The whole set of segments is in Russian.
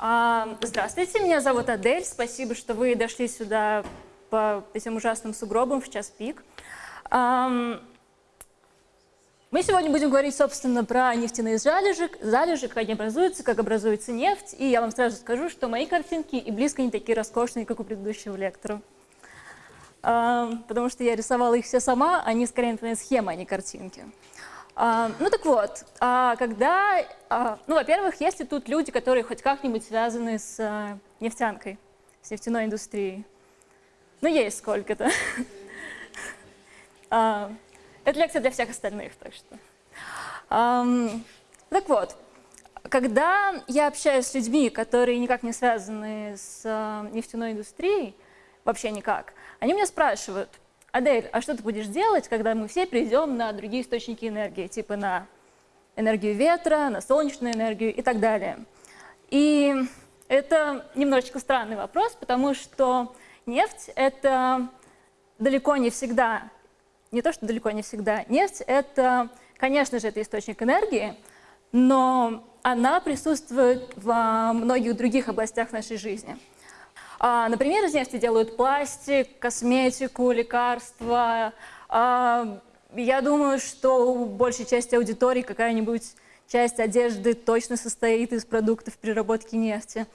А, здравствуйте, меня зовут Адель. Спасибо, что вы дошли сюда по этим ужасным сугробам в час пик. Мы сегодня будем говорить, собственно, про нефтяные залежи, залежи, как они образуются, как образуется нефть. И я вам сразу скажу, что мои картинки и близко не такие роскошные, как у предыдущего лектора. Потому что я рисовала их все сама, они скорее напоминают схемы, а не картинки. А, ну так вот, а когда, а, ну, во-первых, есть ли тут люди, которые хоть как-нибудь связаны с а, нефтянкой, с нефтяной индустрией? Ну, есть сколько-то. Это лекция для всех остальных, так что. Так вот, когда я общаюсь с людьми, которые никак не связаны с нефтяной индустрией, вообще никак, они меня спрашивают, Адель, а что ты будешь делать, когда мы все перейдем на другие источники энергии, типа на энергию ветра, на солнечную энергию и так далее? И это немножечко странный вопрос, потому что нефть — это далеко не всегда, не то, что далеко не всегда, нефть — это, конечно же, это источник энергии, но она присутствует во многих других областях нашей жизни. А, например, из нефти делают пластик, косметику, лекарства. А, я думаю, что у большей части аудитории какая-нибудь часть одежды точно состоит из продуктов переработки нефти.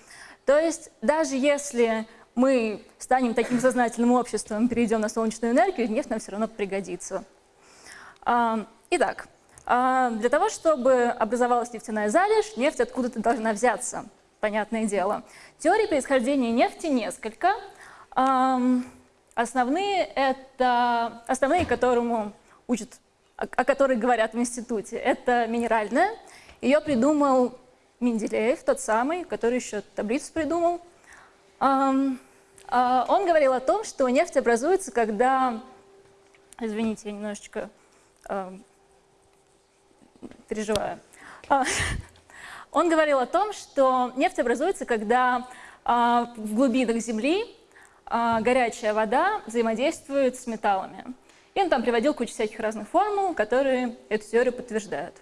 То есть даже если мы станем таким сознательным обществом, перейдем на солнечную энергию, нефть нам все равно пригодится. А, итак, для того, чтобы образовалась нефтяная залежь, нефть откуда-то должна взяться понятное дело. Теории происхождения нефти несколько. Основные, это, основные которому учат, о которых говорят в институте, это минеральная. Ее придумал Менделеев, тот самый, который еще таблицу придумал. А, он говорил о том, что нефть образуется, когда... Извините, я немножечко переживаю. Он говорил о том, что нефть образуется, когда а, в глубинах Земли а, горячая вода взаимодействует с металлами. И он там приводил кучу всяких разных формул, которые эту теорию подтверждают.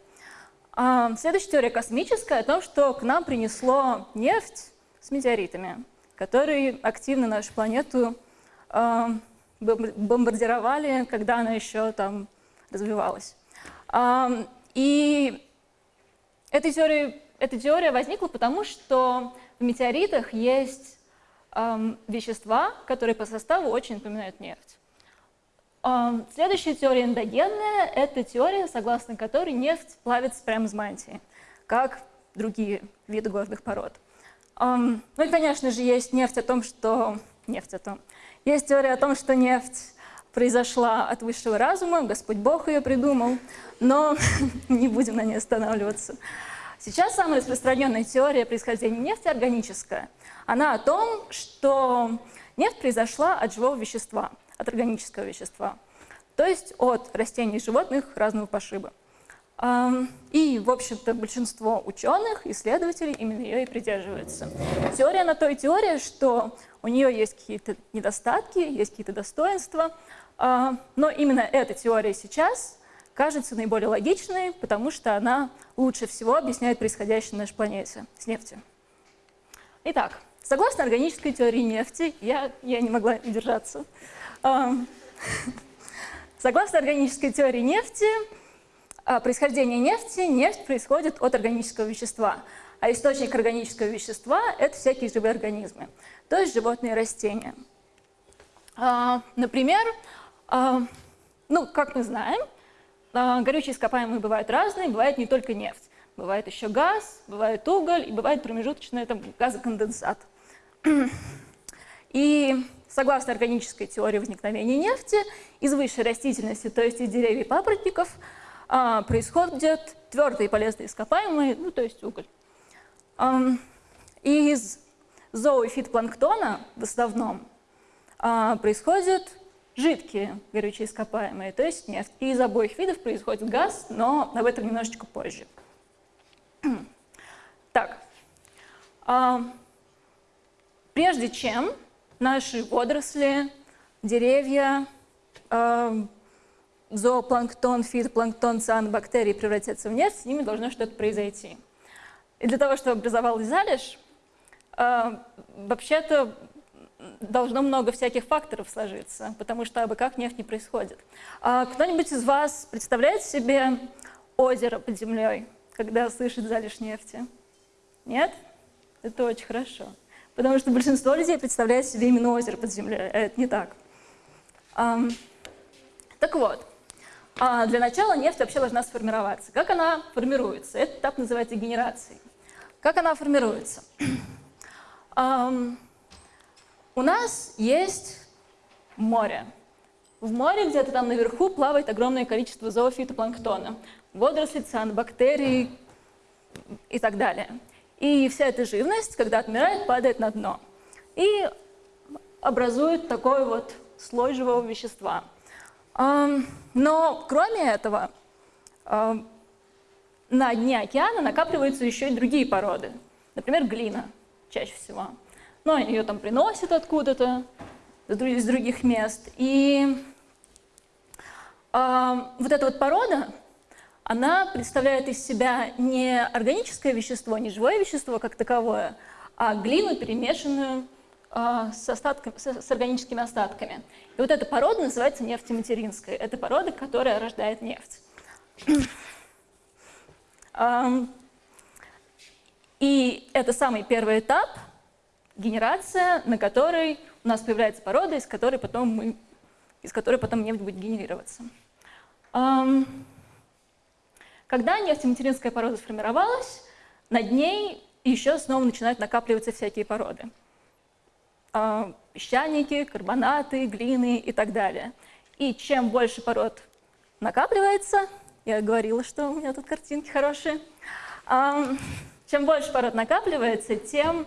А, следующая теория космическая о том, что к нам принесло нефть с метеоритами, которые активно нашу планету бомбардировали, когда она еще там развивалась. И этой теории эта теория возникла потому, что в метеоритах есть эм, вещества, которые по составу очень напоминают нефть. Эм, следующая теория эндогенная – это теория, согласно которой нефть плавится прямо из мантии, как другие виды горных пород. Эм, ну и, конечно же, есть нефть о том, что... Нефть о том. Есть теория о том, что нефть произошла от высшего разума, Господь Бог ее придумал, но не будем на ней останавливаться. Сейчас самая распространенная теория происхождения нефти органическая. Она о том, что нефть произошла от живого вещества, от органического вещества, то есть от растений и животных разного пошиба. И, в общем-то, большинство ученых, исследователей именно ее и придерживаются. Теория на то и теория, что у нее есть какие-то недостатки, есть какие-то достоинства, а, но именно эта теория сейчас кажется наиболее логичной, потому что она лучше всего объясняет происходящее на нашей планете с нефтью. Итак, согласно органической теории нефти, я, я не могла удержаться, согласно органической теории нефти, а, происхождение нефти, нефть происходит от органического вещества, а источник органического вещества – это всякие живые организмы, то есть животные и растения. А, например, ну, как мы знаем, а, горючие ископаемые бывают разные, бывает не только нефть. Бывает еще газ, бывает уголь и бывает промежуточный там, газоконденсат. И согласно органической теории возникновения нефти, из высшей растительности, то есть из деревьев и папоротников, а, происходят твердые полезные ископаемые, ну то есть уголь. И из зоо- и фитопланктона в основном а, происходит жидкие горючие ископаемые, то есть нефть. И из обоих видов происходит газ, но об этом немножечко позже. Так, а, прежде чем наши водоросли, деревья, а, зоопланктон, фитопланктон, цианобактерии превратятся в нефть, с ними должно что-то произойти. И для того, чтобы образовалась залежь, а, вообще-то должно много всяких факторов сложиться, потому что абы как нефть не происходит. А кто-нибудь из вас представляет себе озеро под землей, когда слышит залежь нефти? Нет? Это очень хорошо. Потому что большинство людей представляет себе именно озеро под землей, а это не так. Так вот, а для начала нефть вообще должна сформироваться. Как она формируется? Этот этап называется генерацией. Как она формируется? У нас есть море. В море где-то там наверху плавает огромное количество зоофитопланктона. Водоросли, цианобактерии и так далее. И вся эта живность, когда отмирает, падает на дно. И образует такой вот слой живого вещества. Но кроме этого, на дне океана накапливаются еще и другие породы. Например, глина чаще всего. Но ее там приносят откуда-то, из других мест. И вот эта вот порода, она представляет из себя не органическое вещество, не живое вещество как таковое, а глину, перемешанную а, с, остатками, с, с органическими остатками. И вот эта порода называется нефтематеринская. Это порода, которая рождает нефть. И это самый первый этап, генерация, на которой у нас появляется порода, из которой потом, мы, из которой потом нефть будет генерироваться. Когда нефтематеринская порода сформировалась, над ней еще снова начинают накапливаться всякие породы. А, песчаники, карбонаты, глины и так далее. И чем больше пород накапливается, я говорила, что у меня тут картинки хорошие, чем больше пород накапливается, тем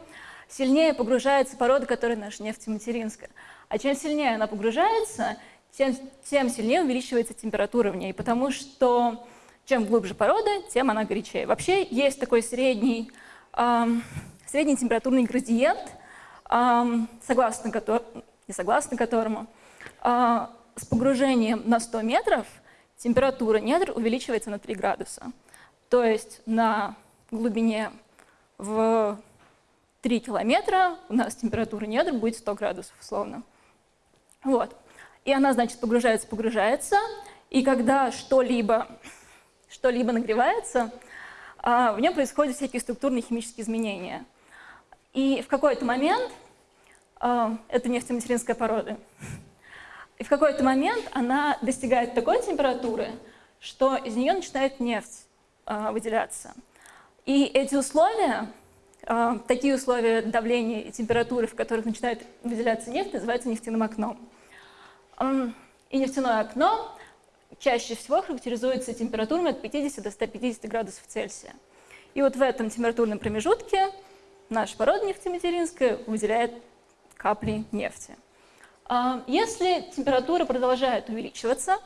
сильнее погружается порода, которая наша нефтематеринская. А чем сильнее она погружается, тем, тем сильнее увеличивается температура в ней, потому что чем глубже порода, тем она горячее. Вообще есть такой средний, эм, средний температурный градиент, эм, согласно, котор, не согласно которому э, с погружением на 100 метров температура недр увеличивается на 3 градуса. То есть на глубине в 3 километра у нас температура недр будет 100 градусов условно. Вот. И она, значит, погружается, погружается, и когда что-либо что-либо нагревается, а, в нем происходят всякие структурные химические изменения. И в какой-то момент, а, это нефтематеринская порода, и в какой-то момент она достигает такой температуры, что из нее начинает нефть а, выделяться. И эти условия, такие условия давления и температуры, в которых начинает выделяться нефть, называются нефтяным окном. И нефтяное окно чаще всего характеризуется температурами от 50 до 150 градусов Цельсия. И вот в этом температурном промежутке наша порода нефтематеринская выделяет капли нефти. А если температура продолжает увеличиваться,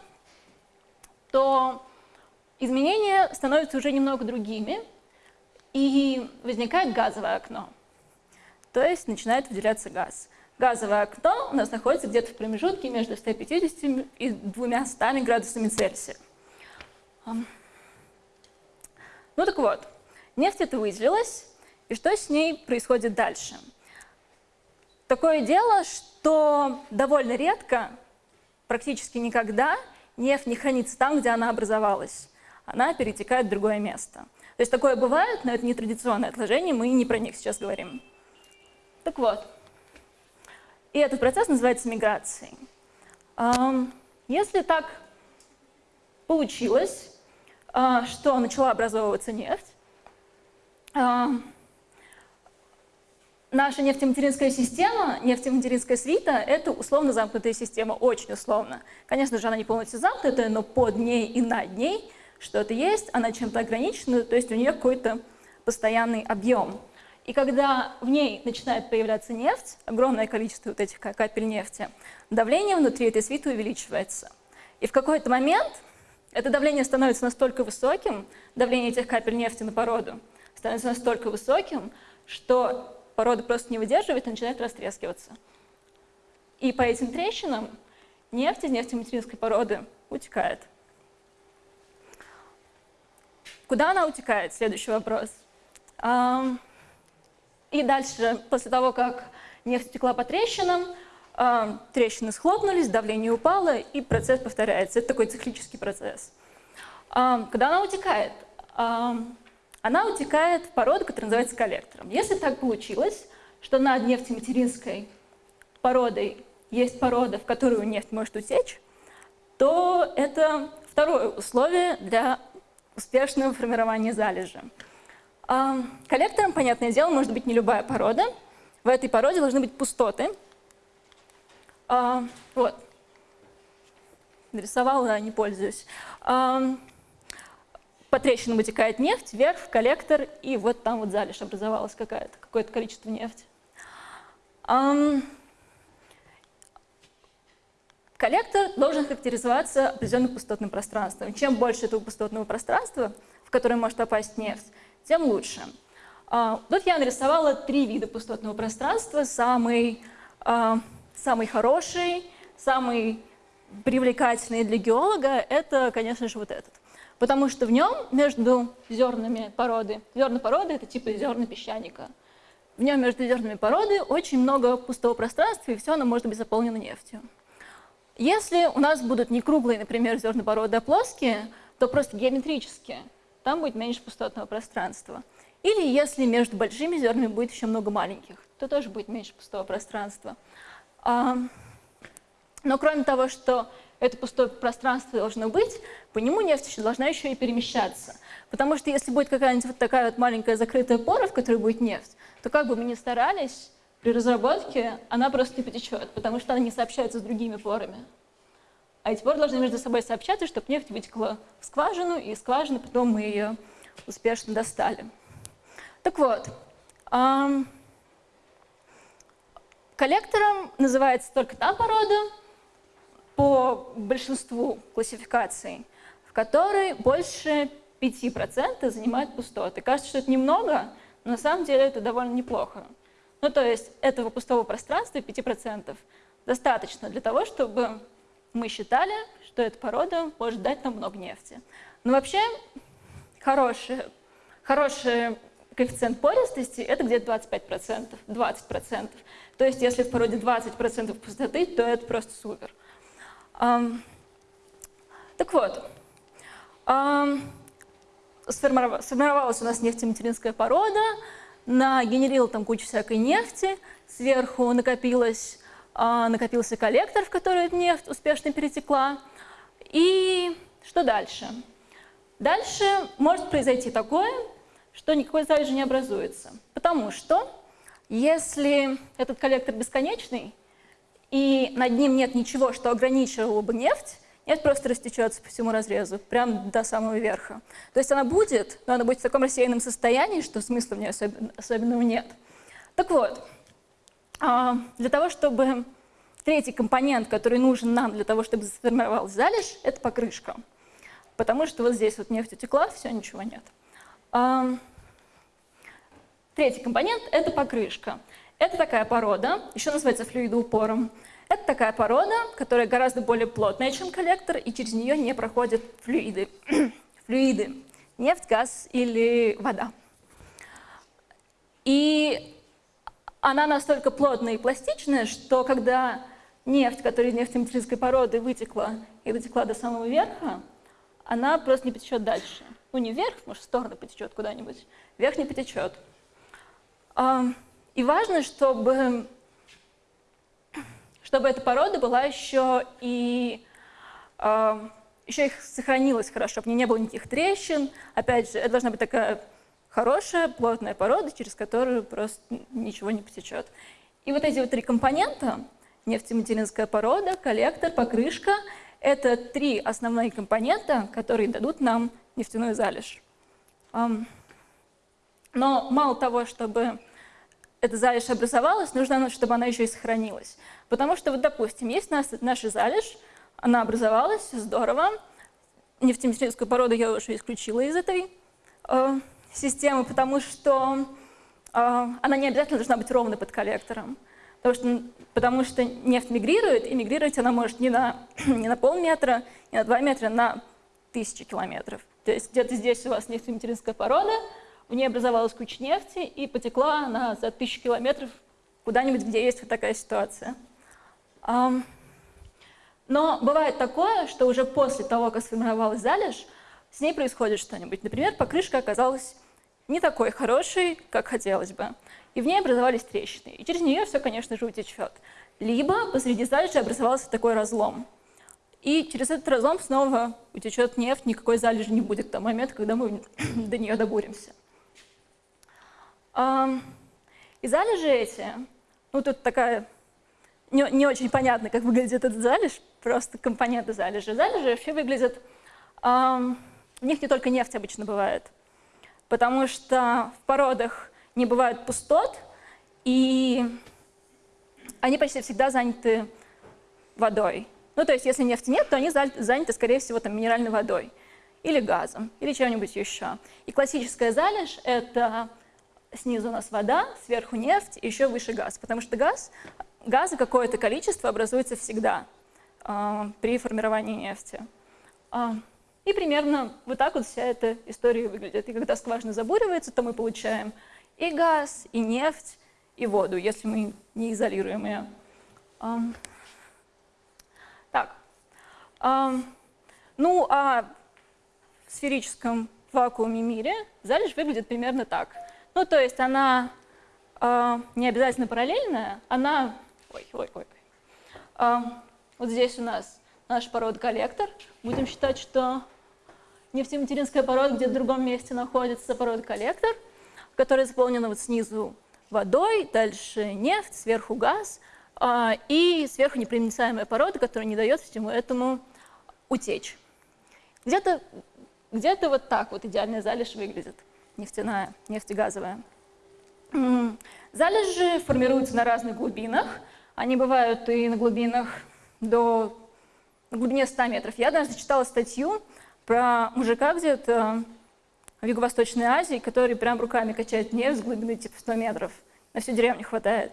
то изменения становятся уже немного другими, и возникает газовое окно. То есть начинает выделяться газ. Газовое окно у нас находится где-то в промежутке между 150 и 200 градусами Цельсия. Ну так вот, нефть это выделилась, и что с ней происходит дальше? Такое дело, что довольно редко, практически никогда, нефть не хранится там, где она образовалась. Она перетекает в другое место. То есть такое бывает, но это не традиционное отложение, мы не про них сейчас говорим. Так вот, и этот процесс называется миграцией. Если так получилось, а, что начала образовываться нефть, наша нефтематеринская система, нефтематеринская свита — это условно замкнутая система, очень условно. Конечно же, она не полностью замкнутая, но под ней и над ней что-то есть, она чем-то ограничена, то есть у нее какой-то постоянный объем. И когда в ней начинает появляться нефть, огромное количество вот этих капель нефти, давление внутри этой свиты увеличивается. И в какой-то момент это давление становится настолько высоким, давление этих капель нефти на породу становится настолько высоким, что порода просто не выдерживает и начинает растрескиваться. И по этим трещинам нефть из нефтематеринской породы утекает. Куда она утекает? Следующий вопрос. и дальше, после того, как нефть текла по трещинам, трещины схлопнулись, давление упало, и процесс повторяется. Это такой циклический процесс. Когда она утекает? Она утекает в породу, которая называется коллектором. Если так получилось, что над нефтематеринской породой есть порода, в которую нефть может утечь, то это второе условие для успешного формирования залежи. Коллектором, понятное дело, может быть не любая порода. В этой породе должны быть пустоты. Вот. Нарисовала, не пользуюсь. По трещинам вытекает нефть, вверх в коллектор, и вот там вот залежь образовалась какое-то количество нефти. Коллектор должен характеризоваться определенным пустотным пространством. Чем больше этого пустотного пространства, в которое может попасть нефть, тем лучше. А, тут я нарисовала три вида пустотного пространства. Самый, а, самый хороший, самый привлекательный для геолога – это, конечно же, вот этот. Потому что в нем между зернами породы, зерна породы – это типа зерна песчаника, в нем между зернами породы очень много пустого пространства, и все оно может быть заполнено нефтью. Если у нас будут не круглые, например, зерна породы, а плоские, то просто геометрически там будет меньше пустотного пространства. Или если между большими зернами будет еще много маленьких, то тоже будет меньше пустого пространства. А, но кроме того, что это пустое пространство должно быть, по нему нефть должна еще и перемещаться. Потому что если будет какая-нибудь вот такая вот маленькая закрытая пора, в которой будет нефть, то как бы мы ни старались, при разработке она просто не потечет, потому что она не сообщается с другими порами. А эти поры должны между собой сообщаться, чтобы нефть вытекла в скважину, и из скважины потом мы ее успешно достали. Так вот, эм, коллектором называется только та порода по большинству классификаций, в которой больше 5% занимает пустоты. Кажется, что это немного, но на самом деле это довольно неплохо. Ну, то есть этого пустого пространства 5% достаточно для того, чтобы мы считали, что эта порода может дать нам много нефти. Но вообще хороший, хороший коэффициент пористости – это где-то 25%, 20%. То есть если в породе 20% пустоты, то это просто супер. Так вот, сформировалась у нас нефтематеринская порода, нагенерила там кучу всякой нефти, сверху накопилось, а, накопился коллектор, в который нефть успешно перетекла. И что дальше? Дальше может произойти такое, что никакой залежи не образуется. Потому что если этот коллектор бесконечный, и над ним нет ничего, что ограничивало бы нефть, нефть просто растечется по всему разрезу, прямо до самого верха. То есть она будет, но она будет в таком рассеянном состоянии, что смысла в ней особенно, особенного нет. Так вот, а, для того, чтобы третий компонент, который нужен нам для того, чтобы сформировалась залежь, это покрышка. Потому что вот здесь вот нефть утекла, все, ничего нет. А, третий компонент – это покрышка. Это такая порода, еще называется флюидоупором. Это такая порода, которая гораздо более плотная, чем коллектор, и через нее не проходят флюиды. флюиды – нефть, газ или вода. И она настолько плотная и пластичная, что когда нефть, которая из нефтематеринской породы вытекла и дотекла до самого верха, она просто не потечет дальше. Ну, не вверх, может, в сторону потечет куда-нибудь, вверх не потечет. И важно, чтобы чтобы эта порода была еще и э, еще их сохранилась хорошо, чтобы не было никаких трещин. Опять же, это должна быть такая хорошая, плотная порода, через которую просто ничего не потечет. И вот эти вот три компонента, нефтематеринская порода, коллектор, покрышка, это три основные компонента, которые дадут нам нефтяную залежь. Но мало того, чтобы эта залежь образовалась, нужно, чтобы она еще и сохранилась. Потому что, вот, допустим, есть нас, наша залежь, она образовалась, здорово. Нефтематеринскую породу я уже исключила из этой э, системы, потому что э, она не обязательно должна быть ровно под коллектором. Потому что, потому что нефть мигрирует, и мигрировать она может не на, не на полметра, не на два метра, на тысячи километров. То есть где-то здесь у вас нефтематеринская порода, в ней образовалась куча нефти и потекла она за тысячу километров куда-нибудь, где есть вот такая ситуация. Но бывает такое, что уже после того, как сформировалась залежь, с ней происходит что-нибудь. Например, покрышка оказалась не такой хорошей, как хотелось бы, и в ней образовались трещины, и через нее все, конечно же, утечет. Либо посреди залежи образовался такой разлом, и через этот разлом снова утечет нефть, никакой залежи не будет к тому моменту, когда мы до нее добуримся. И залежи эти, ну тут такая не, не очень понятно, как выглядит этот залежь, просто компоненты залежи. Залежи вообще выглядят... В них не только нефть обычно бывает, потому что в породах не бывает пустот, и они почти всегда заняты водой. Ну, то есть, если нефти нет, то они заняты, скорее всего, там, минеральной водой или газом, или чем-нибудь еще. И классическая залежь — это снизу у нас вода, сверху нефть, еще выше газ, потому что газ, газа какое-то количество образуется всегда э, при формировании нефти. Э, и примерно вот так вот вся эта история выглядит. И когда скважина забуривается, то мы получаем и газ, и нефть, и воду, если мы не изолируем ее. Um, так. Um, ну, а в сферическом вакууме мире залежь выглядит примерно так. Ну, то есть она uh, не обязательно параллельная, она... Ой, ой, ой. Uh, вот здесь у нас наш порода-коллектор. Будем считать, что нефтематеринская порода где-то в другом месте находится, порода-коллектор, которая заполнена вот снизу водой, дальше нефть, сверху газ, а, и сверху непроницаемая порода, которая не дает всему этому утечь. Где-то где, -то, вот так вот идеальная залежь выглядит, нефтяная, нефтегазовая. Залежи формируются на разных глубинах. Они бывают и на глубинах до на глубине 100 метров. Я однажды читала статью, про мужика где-то в Юго-Восточной Азии, который прям руками качает нефть с глубины типа 100 метров. На всю деревню хватает.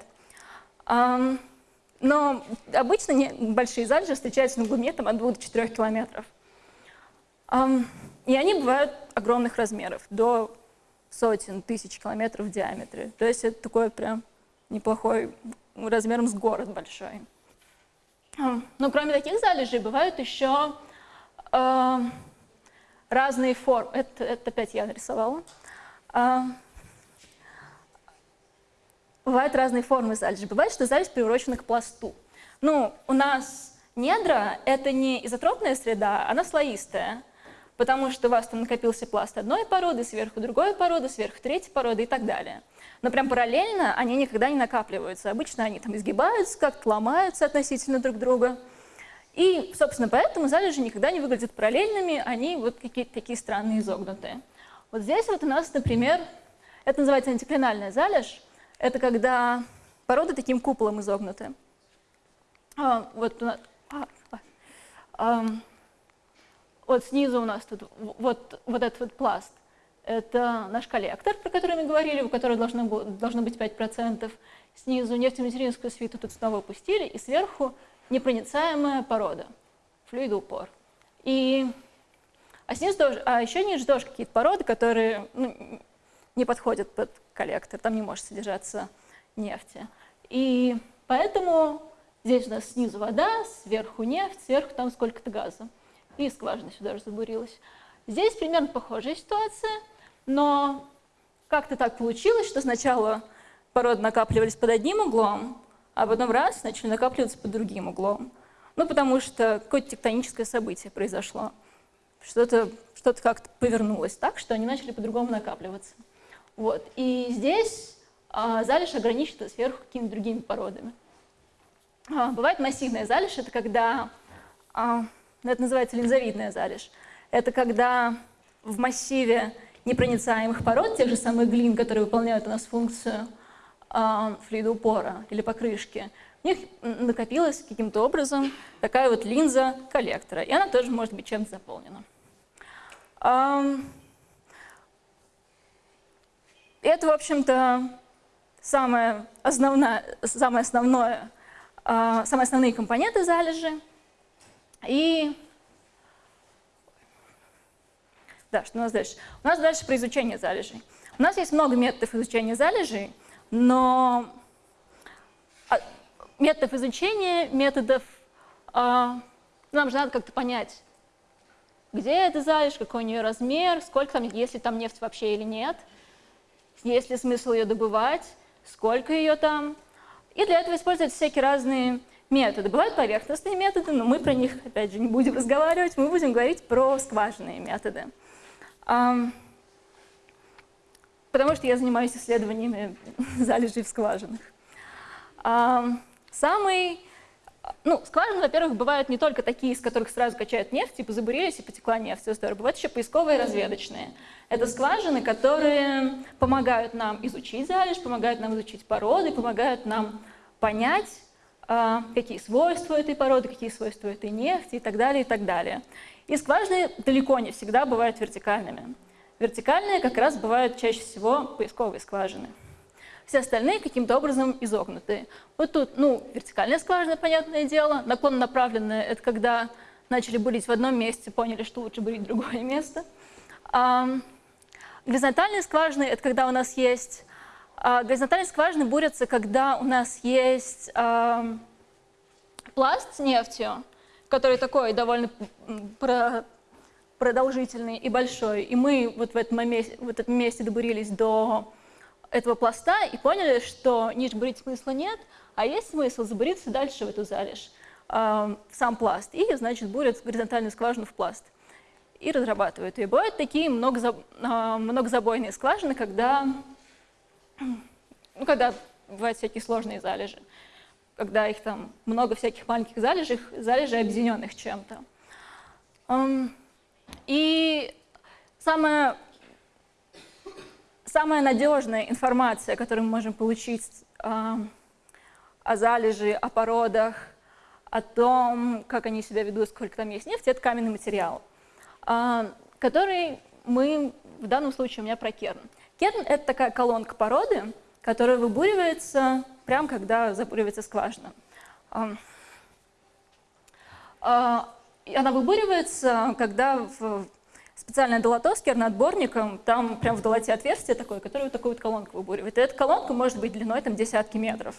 Но обычно большие залежи встречаются на глубине там, от 2 до 4 километров. И они бывают огромных размеров, до сотен тысяч километров в диаметре. То есть это такой прям неплохой, размером с город большой. Но кроме таких залежей бывают еще разные формы. Это, это опять я нарисовала. А, бывают разные формы залежи. Бывает, что залежь приурочена к пласту. Ну, у нас недра — это не изотропная среда, она слоистая. Потому что у вас там накопился пласт одной породы, сверху другой породы, сверху третьей породы и так далее. Но прям параллельно они никогда не накапливаются. Обычно они там изгибаются, как-то ломаются относительно друг друга. И, собственно, поэтому залежи никогда не выглядят параллельными, они вот какие-то такие странные изогнутые. Вот здесь вот у нас, например, это называется антиклинальная залежь. Это когда породы таким куполом изогнуты. А, вот, а, а, а, вот снизу у нас тут вот, вот этот вот пласт. Это наш коллектор, про который мы говорили, у которого должно, должно быть 5%. Снизу нефтематеринскую свиту тут снова опустили, и сверху непроницаемая порода, флюидоупор. И, а, снизу тоже, а еще ниже тоже какие-то породы, которые ну, не подходят под коллектор, там не может содержаться нефти. И поэтому здесь у нас снизу вода, сверху нефть, сверху там сколько-то газа. И скважина сюда же забурилась. Здесь примерно похожая ситуация, но как-то так получилось, что сначала породы накапливались под одним углом, а потом раз начали накапливаться под другим углом. Ну, потому что какое-то тектоническое событие произошло. Что-то что, -то, как-то повернулось так, что они начали по-другому накапливаться. Вот. И здесь а, залежь ограничена сверху какими-то другими породами. А, бывает массивная залежь, это когда, а, это называется линзовидная залежь. Это когда в массиве непроницаемых пород, тех же самых глин, которые выполняют у нас функцию а, флюидоупора или покрышки, у них накопилась каким-то образом такая вот линза коллектора, и она тоже может быть чем-то заполнена. Это, в общем-то, самое основное, самое основное, а, самые основные компоненты залежи. И да, что у нас дальше? У нас дальше про изучение залежей. У нас есть много методов изучения залежей, но а, методов изучения, методов... А, нам же надо как-то понять, где эта залежь, какой у нее размер, сколько там, есть ли там нефть вообще или нет, есть ли смысл ее добывать, сколько ее там. И для этого используются всякие разные методы. Бывают поверхностные методы, но мы про них, опять же, не будем разговаривать, мы будем говорить про скважинные методы. Потому что я занимаюсь исследованиями залежей в скважинах. Самый ну, скважины, во-первых, бывают не только такие, из которых сразу качают нефть, типа забурились и потекла нефть, все здорово. Бывают еще поисковые разведочные. Это скважины, которые помогают нам изучить залежь, помогают нам изучить породы, помогают нам понять, какие свойства этой породы, какие свойства этой нефти и так далее, и так далее. И скважины далеко не всегда бывают вертикальными. Вертикальные как раз бывают чаще всего поисковые скважины все остальные каким-то образом изогнутые. Вот тут, ну, вертикальная скважина, понятное дело, наклон направленная – это когда начали бурить в одном месте, поняли, что лучше бурить в другое место. А, горизонтальные скважины – это когда у нас есть… А, горизонтальные скважины бурятся, когда у нас есть а, пласт с нефтью, который такой довольно продолжительный и большой, и мы вот в этом месте, в этом месте добурились до этого пласта и поняли, что ниш бурить смысла нет, а есть смысл забуриться дальше в эту залежь, э, в сам пласт, и, значит, бурят горизонтальную скважину в пласт и разрабатывают ее. Бывают такие многозаб... э, многозабойные скважины, когда, ну, когда бывают всякие сложные залежи, когда их там много всяких маленьких залежей, залежей объединенных чем-то. И самое самая надежная информация, которую мы можем получить о залежи, о породах, о том, как они себя ведут, сколько там есть нефти, это каменный материал, э, который мы, в данном случае у меня про керн. Керн – это такая колонка породы, которая выбуривается прямо когда забуривается скважина. Э, она выбуривается, когда в специальная долотоскер над отборником, там прям в долоте отверстие такое, которое вот такую вот колонку выбуривает. И эта колонка может быть длиной там десятки метров.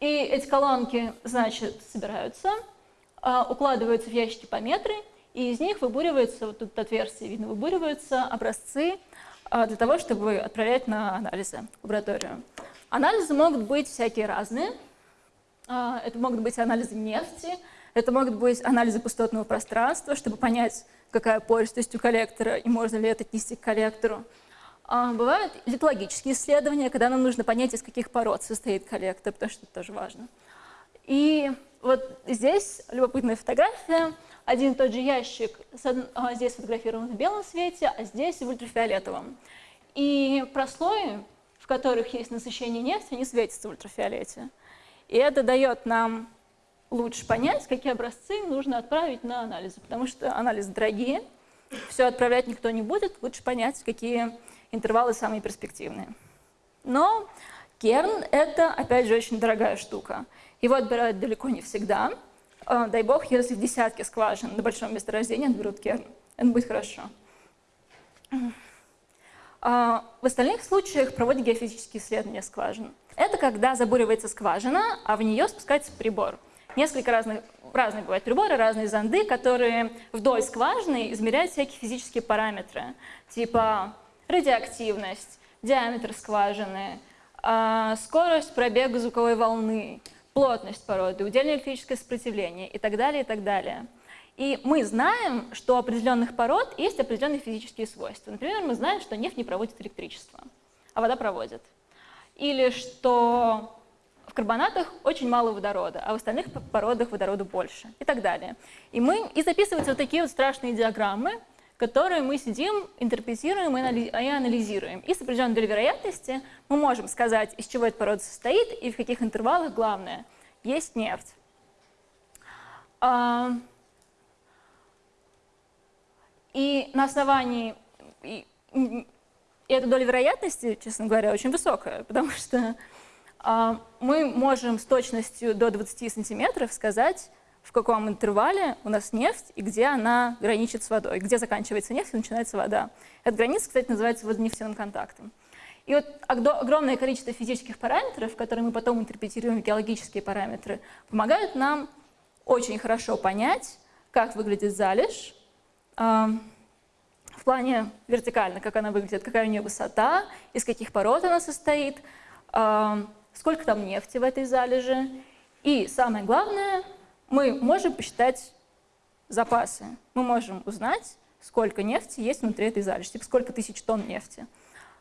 И эти колонки, значит, собираются, а, укладываются в ящики по метры, и из них выбуриваются, вот тут отверстие видно, выбуриваются образцы а, для того, чтобы отправлять на анализы в лабораторию. Анализы могут быть всякие разные. А, это могут быть анализы нефти, это могут быть анализы пустотного пространства, чтобы понять, какая пористость у коллектора и можно ли это отнести к коллектору. А бывают литологические исследования, когда нам нужно понять, из каких пород состоит коллектор, потому что это тоже важно. И вот здесь любопытная фотография. Один и тот же ящик а, здесь фотографирован в белом свете, а здесь в ультрафиолетовом. И прослои, в которых есть насыщение нефти, они светятся в ультрафиолете. И это дает нам лучше понять, какие образцы нужно отправить на анализы, потому что анализы дорогие, все отправлять никто не будет, лучше понять, какие интервалы самые перспективные. Но керн – это, опять же, очень дорогая штука. Его отбирают далеко не всегда. А, дай бог, если в десятке скважин на большом месторождении отберут керн. Это будет хорошо. А, в остальных случаях проводят геофизические исследования скважин. Это когда забуривается скважина, а в нее спускается прибор – несколько разных, разные бывают приборы, разные зонды, которые вдоль скважины измеряют всякие физические параметры, типа радиоактивность, диаметр скважины, а, скорость пробега звуковой волны, плотность породы, удельное электрическое сопротивление и так далее, и так далее. И мы знаем, что у определенных пород есть определенные физические свойства. Например, мы знаем, что нефть не проводит электричество, а вода проводит. Или что в карбонатах очень мало водорода, а в остальных породах водорода больше и так далее. И, мы, и записываются вот такие вот страшные диаграммы, которые мы сидим, интерпретируем и анализируем. И с определенной долей вероятности мы можем сказать, из чего эта порода состоит и в каких интервалах, главное, есть нефть. А, и на основании... И, эта доля вероятности, честно говоря, очень высокая, потому что а, мы можем с точностью до 20 сантиметров сказать, в каком интервале у нас нефть и где она граничит с водой, где заканчивается нефть и начинается вода. Эта граница, кстати, называется водонефтяным контактом. И вот огромное количество физических параметров, которые мы потом интерпретируем в геологические параметры, помогают нам очень хорошо понять, как выглядит залежь, э, в плане вертикально, как она выглядит, какая у нее высота, из каких пород она состоит, э, сколько там нефти в этой залежи. И самое главное, мы можем посчитать запасы. Мы можем узнать, сколько нефти есть внутри этой залежи, типа сколько тысяч тонн нефти.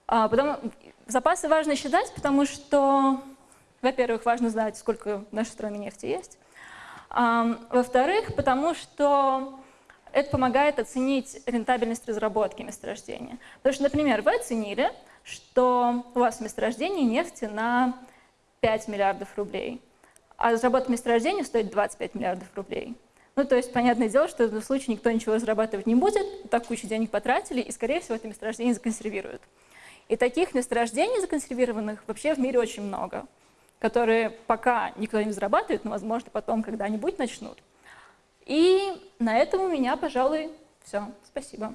А, потому, запасы важно считать, потому что, во-первых, важно знать, сколько в нашей стране нефти есть. А, Во-вторых, потому что это помогает оценить рентабельность разработки месторождения. Потому что, например, вы оценили, что у вас в месторождении нефти на 5 миллиардов рублей, а разработка месторождения стоит 25 миллиардов рублей. Ну, то есть, понятное дело, что в этом случае никто ничего разрабатывать не будет, так кучу денег потратили, и, скорее всего, это месторождение законсервируют. И таких месторождений законсервированных вообще в мире очень много, которые пока никто не разрабатывает, но, возможно, потом когда-нибудь начнут. И на этом у меня, пожалуй, все. Спасибо.